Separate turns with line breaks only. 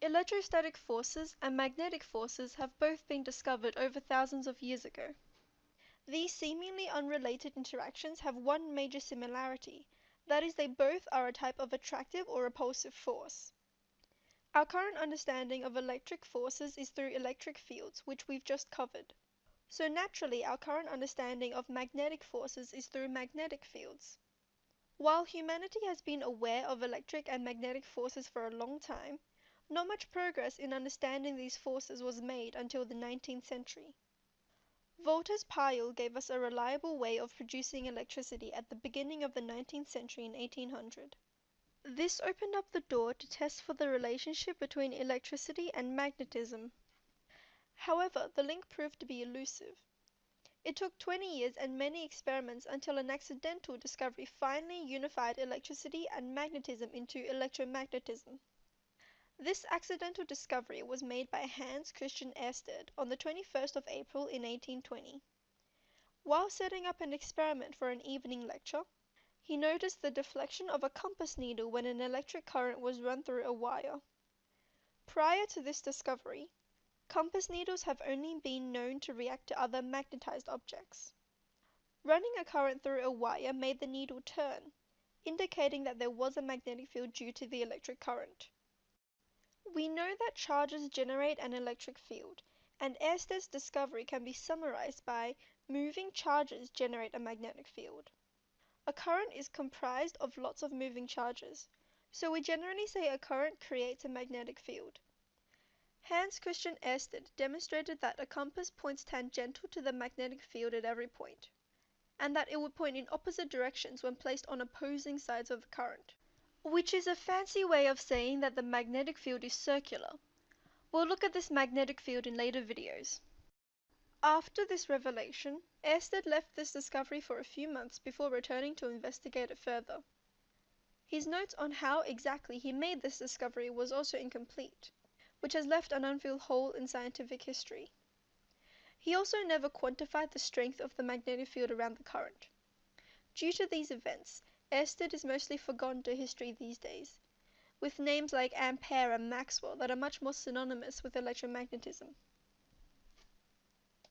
Electrostatic forces and magnetic forces have both been discovered over thousands of years ago. These seemingly unrelated interactions have one major similarity, that is they both are a type of attractive or repulsive force. Our current understanding of electric forces is through electric fields, which we've just covered. So naturally our current understanding of magnetic forces is through magnetic fields. While humanity has been aware of electric and magnetic forces for a long time, not much progress in understanding these forces was made until the nineteenth century. Volta's pile gave us a reliable way of producing electricity at the beginning of the nineteenth century in 1800. This opened up the door to tests for the relationship between electricity and magnetism. However, the link proved to be elusive. It took 20 years and many experiments until an accidental discovery finally unified electricity and magnetism into electromagnetism. This accidental discovery was made by Hans Christian Ørsted on the 21st of April in 1820. While setting up an experiment for an evening lecture, he noticed the deflection of a compass needle when an electric current was run through a wire. Prior to this discovery, compass needles have only been known to react to other magnetized objects. Running a current through a wire made the needle turn, indicating that there was a magnetic field due to the electric current. We know that charges generate an electric field, and Oersted's discovery can be summarized by moving charges generate a magnetic field. A current is comprised of lots of moving charges, so we generally say a current creates a magnetic field. Hans Christian Ørsted demonstrated that a compass points tangential to the magnetic field at every point, and that it would point in opposite directions when placed on opposing sides of the current which is a fancy way of saying that the magnetic field is circular. We'll look at this magnetic field in later videos. After this revelation, Ørsted left this discovery for a few months before returning to investigate it further. His notes on how exactly he made this discovery was also incomplete, which has left an unfilled hole in scientific history. He also never quantified the strength of the magnetic field around the current. Due to these events, Ørsted is mostly forgotten to history these days, with names like Ampere and Maxwell that are much more synonymous with electromagnetism.